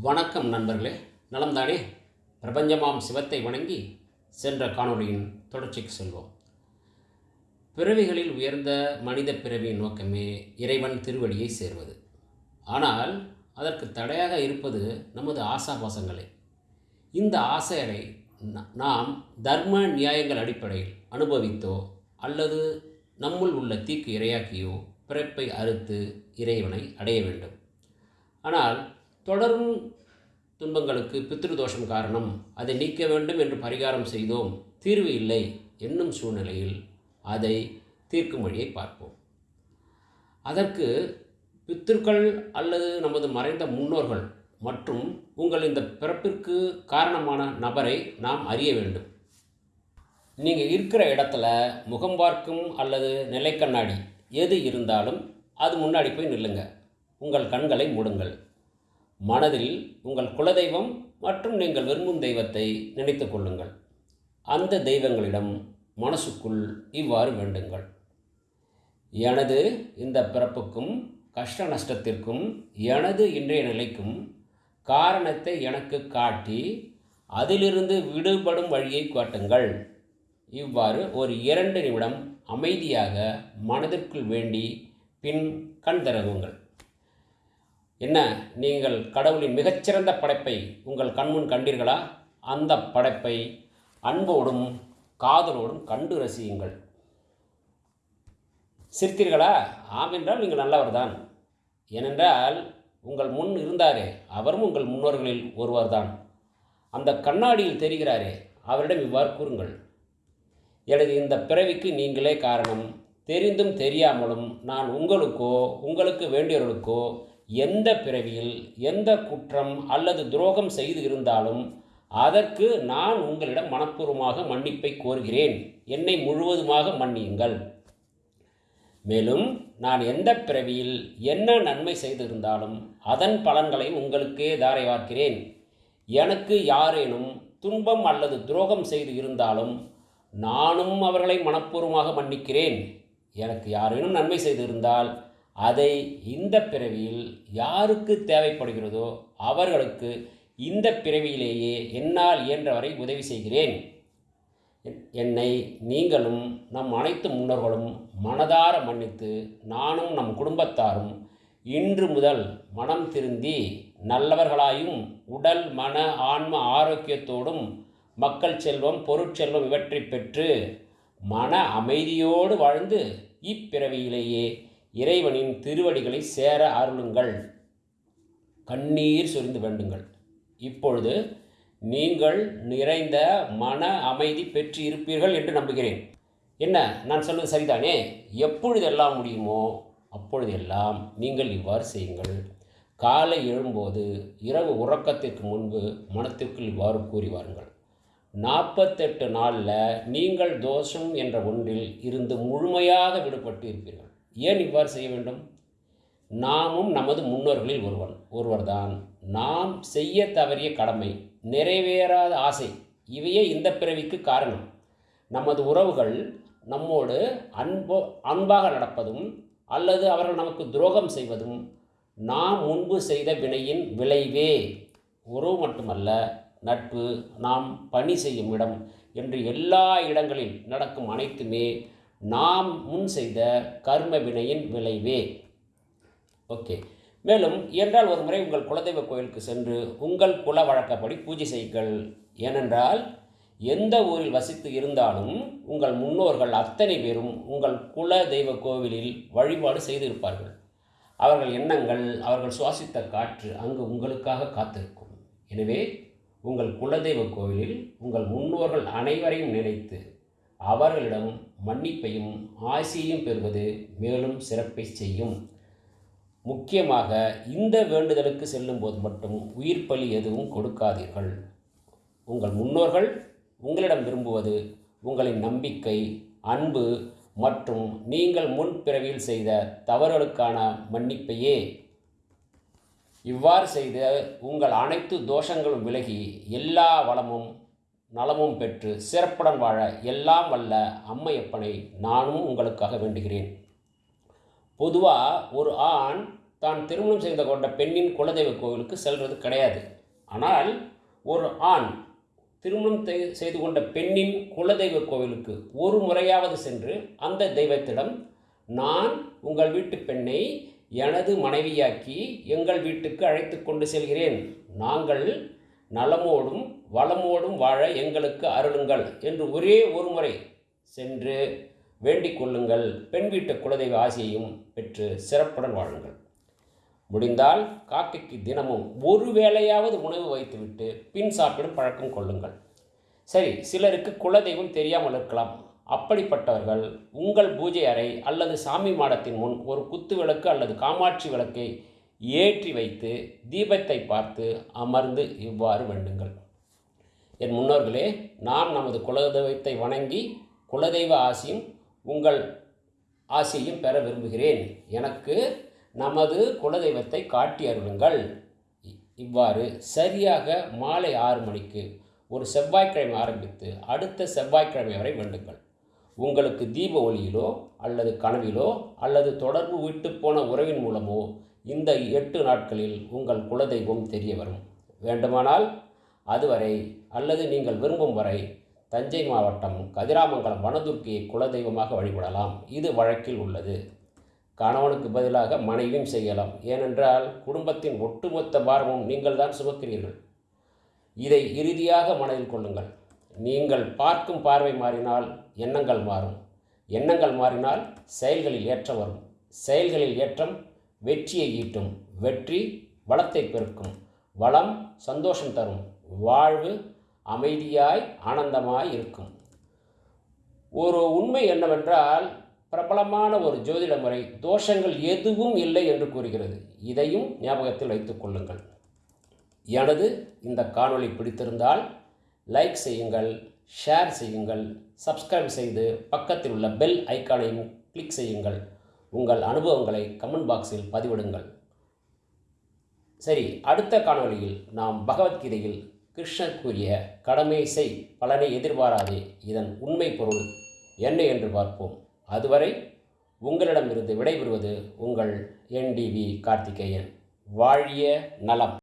வணக்கம் நண்பர்களே. நலம்தானே? பிரபஞ்சமாம் சிவத்தை வணங்கி சென்ற காணொளியின் தொடர்ச்சிக்கு செல்வோம். பிறவிகளில் உயர்ந்த மனித பிறவியின் நோக்கமே இறைவன் திருவடியை சேர்வது. ஆனால் அதற்கு தடையாக இருப்பது நமது ஆசாபாசங்களே. இந்த ஆசைகளை ந- நாம் தர்ம நியாயங்கள் அடிப்படையில் அனுபவித்தோ அல்லது நம்முள் உள்ள தீக்கு இரையாக்கியோ பிறப்பை அறுத்து இறைவனை அடைய வேண்டும். ஆனால் தொடரும் துன்பங்களுக்கு பித்ருதோஷம் காரணம். அதை நீக்க வேண்டும் என்று பரிகாரம் செய்தோம். தீர்வு இல்லை என்னும் சூழ்நிலையில் அதை தீர்க்கும் வழியை பார்ப்போம். அதற்கு பித்திருக்கள் அல்லது நமது மறைந்த முன்னோர்கள் மற்றும் உங்கள் இந்த பிறப்பிற்கு காரணமான நபரை நாம் அறிய வேண்டும். நீங்கள் இருக்கிற இடத்துல முகம் பார்க்கும் அல்லது நிலைக்கண்ணாடி எது இருந்தாலும் அது முன்னாடி போய் நில்லுங்க. உங்கள் கண்களை மூடுங்கள். மனதில் உங்கள் குலதெய்வம் மற்றும் நீங்கள் விரும்பும் தெய்வத்தை நினைத்து கொள்ளுங்கள். அந்த தெய்வங்களிடம் மனசுக்குள் இவ்வாறு வேண்டுங்கள். எனது இந்த பிறப்புக்கும் கஷ்ட நஷ்டத்திற்கும் எனது இன்றைய நிலைக்கும் காரணத்தை எனக்கு காட்டி அதிலிருந்து விடுபடும் வழியை காட்டுங்கள். இவ்வாறு ஒரு இரண்டு நிமிடம் அமைதியாக மனதிற்குள் வேண்டி பின் கண் திறகுங்கள் என்ன நீங்கள் கடவுளின் மிகச்சிறந்த படைப்பை உங்கள் கண்முன் கண்டீர்களா? அந்த படைப்பை அன்போடும் காதலோடும் கண்டு ரசியுங்கள். சிரித்தீர்களா? ஆம் என்றால் நீங்கள் நல்லவர்தான். ஏனென்றால் உங்கள் முன் இருந்தாரே அவரும் உங்கள் முன்னோர்களில் ஒருவர்தான். அந்த கண்ணாடியில் தெரிகிறாரே அவரிடம் இவ்வாறு கூறுங்கள். எனது இந்த பிறவிக்கு நீங்களே காரணம். தெரிந்தும் தெரியாமலும் நான் உங்களுக்கோ உங்களுக்கு வேண்டியவர்களுக்கோ எந்த பிறவியில் எந்த குற்றம் அல்லது துரோகம் செய்து இருந்தாலும் அதற்கு நான் உங்களிடம் மனப்பூர்வமாக மன்னிப்பை கோருகிறேன். என்னை முழுவதுமாக மன்னியுங்கள். மேலும் நான் எந்த பிறவியில் என்ன நன்மை செய்திருந்தாலும் அதன் பலன்களை உங்களுக்கே தாரை வார்க்கிறேன் எனக்கு யாரேனும் துன்பம் அல்லது துரோகம் செய்து இருந்தாலும் நானும் அவர்களை மனப்பூர்வமாக மன்னிக்கிறேன். எனக்கு யாரேனும் நன்மை செய்திருந்தால் அதை இந்த பிறவியில் யாருக்கு தேவைப்படுகிறதோ அவர்களுக்கு இந்த பிறவியிலேயே என்னால் இயன்றவரை உதவி செய்கிறேன். என்- என்னை நீங்களும் நம் அனைத்து முன்னோர்களும் மனதார மன்னித்து நானும் நம் குடும்பத்தாரும் இன்று முதல் மனம் திருந்தி நல்லவர்களாயும் உடல் மன ஆன்ம ஆரோக்கியத்தோடும் மக்கள் செல்வம் பொருட்செல்வம் இவற்றை பெற்று மன அமைதியோடு வாழ்ந்து இப்பிறவியிலேயே இறைவனின் திருவடிகளை சேர அருளுங்கள். கண்ணீர் சொரிந்து வேண்டுங்கள். இப்பொழுது நீங்கள் நிறைந்த மன அமைதி பெற்று இருப்பீர்கள் என்று நம்புகிறேன். என்ன? நான் சொல்வது சரிதானே? எப்பொழுதெல்லாம் முடியுமோ அப்பொழுதெல்லாம் நீங்கள் இவ்வாறு செய்யுங்கள். காலை எழும்போது இரவு உறக்கத்திற்கு முன்பு மனத்திற்குள் இவ்வாறு கூறி வாருங்கள். நாற்பத்தெட்டு நாளில் நீங்கள் தோஷம் என்ற ஒன்றில் இருந்து முழுமையாக விடுபட்டு இருப்பீர்கள் ஏன் இவ்வாறு செய்ய வேண்டும்? நாமும் நமது முன்னோர்களில் ஒருவன் ஒருவர்தான். நாம் செய்ய தவறிய கடமை நிறைவேறாத ஆசை இவையே இந்த பிறவிக்கு காரணம். நமது உறவுகள் நம்மோடு அன்போ அன்பாக நடப்பதும் அல்லது அவர்கள் நமக்கு துரோகம் செய்வதும் நாம் முன்பு செய்த வினையின் விளைவே. உறவு மட்டுமல்ல நட்பு நாம் பணி செய்யும் இடம் என்று எல்லா இடங்களில் நடக்கும் அனைத்துமே நாம் முன் செய்த கர்ம வினையின் விளைவே. ஓகே. மேலும் என்றால் ஒரு முறை உங்கள் குலதெய்வ கோயிலுக்கு சென்று உங்கள் குல வழக்கப்படி பூஜை செய்யுங்கள். ஏனென்றால் எந்த ஊரில் வசித்து இருந்தாலும் உங்கள் முன்னோர்கள் அத்தனை பேரும் உங்கள் குல தெய்வ கோவிலில் வழிபாடு செய்திருப்பார்கள். அவர்கள் எண்ணங்கள் அவர்கள் சுவாசித்த காற்று அங்கு உங்களுக்காக காத்திருக்கும். எனவே உங்கள் குலதெய்வ கோவிலில் உங்கள் முன்னோர்கள் அனைவரையும் நினைத்து அவர்களிடம் மன்னிப்பையும் ஆசியையும் பெறுவது மேலும் சிறப்பை செய்யும். முக்கியமாக இந்த வேண்டுதலுக்கு செல்லும்போது மட்டும் உயிர் பலி எதுவும் கொடுக்காதீர்கள். உங்கள் முன்னோர்கள் உங்களிடம் விரும்புவது உங்களின் நம்பிக்கை அன்பு மற்றும் நீங்கள் முன்பிறவியில் செய்த தவறுகளுக்கான மன்னிப்பையே. இவ்வாறு செய்த உங்கள் அனைத்து தோஷங்களும் விலகி எல்லா வளமும் நலமும் பெற்று சிறப்புடன் வாழ எல்லாம் வல்ல அம்மையப்பனை நானும் உங்களுக்காக வேண்டுகிறேன். பொதுவாக ஒரு ஆண் தான் திருமணம் செய்து கொண்ட பெண்ணின் குலதெய்வ கோவிலுக்கு செல்வது கிடையாது. ஆனால் ஒரு ஆண் திருமணம் செய்து கொண்ட பெண்ணின் குலதெய்வ கோவிலுக்கு ஒரு முறையாவது சென்று அந்த தெய்வத்திடம் நான் உங்கள் வீட்டு பெண்ணை எனது மனைவியாக்கி எங்கள் வீட்டுக்கு அழைத்து கொண்டு செல்கிறேன். நாங்கள் நலமோடும் வளமோடும் வாழ எங்களுக்கு அருளுங்கள் என்று ஒரே ஒரு முறை சென்று வேண்டிக் கொள்ளுங்கள். பெண் வீட்டு குலதெய்வ ஆசையையும் பெற்று சிறப்புடன் வாழுங்கள். முடிந்தால் காக்கைக்கு தினமும் ஒரு வேளையாவது உணவு வைத்துவிட்டு பின் சாப்பிடும் பழக்கம் கொள்ளுங்கள். சரி சிலருக்கு குலதெய்வம் தெரியாமல் இருக்கலாம். அப்படிப்பட்டவர்கள் உங்கள் பூஜை அறை அல்லது சாமி மாடத்தின் முன் ஒரு குத்து விளக்கு அல்லது காமாட்சி விளக்கை ஏற்றி வைத்து தீபத்தை பார்த்து அமர்ந்து இவ்வாறு வேண்டுங்கள். என் முன்னோர்களே நாம் நமது குலதெய்வத்தை வணங்கி குலதெய்வ ஆசியும் உங்கள் ஆசியையும் பெற விரும்புகிறேன். எனக்கு நமது குலதெய்வத்தை காட்டி அருளுங்கள். இ- இவ்வாறு சரியாக மாலை ஆறு மணிக்கு ஒரு செவ்வாய்க்கிழமை ஆரம்பித்து அடுத்த செவ்வாய்க்கிழமை வரை வேண்டுங்கள். உங்களுக்கு தீப ஒளியிலோ அல்லது கனவிலோ அல்லது தொடர்பு விட்டு போன உறவின் மூலமோ இந்த எட்டு நாட்களில் உங்கள் குலதெய்வம் தெரிய வரும். வேண்டுமானால் அதுவரை அல்லது நீங்கள் விரும்பும் வரை தஞ்சை மாவட்டம் கதிராமங்கலம் வனதுர்க்கியை குலதெய்வமாக வழிபடலாம். இது வழக்கில் உள்ளது. கணவனுக்கு பதிலாக மனைவியும் செய்யலாம். ஏனென்றால் குடும்பத்தின் ஒட்டுமொத்த பாரமும் நீங்கள் தான் சுமக்கிறீர்கள். இதை இறுதியாக மனதில் கொள்ளுங்கள். நீங்கள் பார்க்கும் பார்வை மாறினால் எண்ணங்கள் மாறும். எண்ணங்கள் மாறினால் செயல்களில் ஏற்றம் வரும். செயல்களில் ஏற்றம் வெற்றியை ஈட்டும். வெற்றி வளத்தை பெருக்கும். வளம் சந்தோஷம் தரும். வாழ்வு அமைதியாய் ஆனந்தமாய் இருக்கும். ஒரு உண்மை என்னவென்றால் பிரபலமான ஒரு ஜோதிட முறை தோஷங்கள் எதுவும் இல்லை என்று கூறுகிறது. இதையும் ஞாபகத்தில் வைத்துக் கொள்ளுங்கள். எனது இந்த காணொளி பிடித்திருந்தால் லைக் செய்யுங்கள் ஷேர் செய்யுங்கள் சப்ஸ்கிரைப் செய்து பக்கத்தில் உள்ள பெல் ஐக்கானையும் கிளிக் செய்யுங்கள். உங்கள் அனுபவங்களை கமெண்ட் பாக்ஸில் பதிவிடுங்கள். சரி அடுத்த காணொளியில் நாம் பகவத்கீதையில் கிருஷ்ணர் கூறிய கடமை செய் பலனை எதிர்பாராதே இதன் உண்மை பொருள் என்ன என்று பார்ப்போம். அதுவரை உங்களிடமிருந்து விடைபெறுவது உங்கள் என்டிவி கார்த்திகேயன். வாழிய நலம்.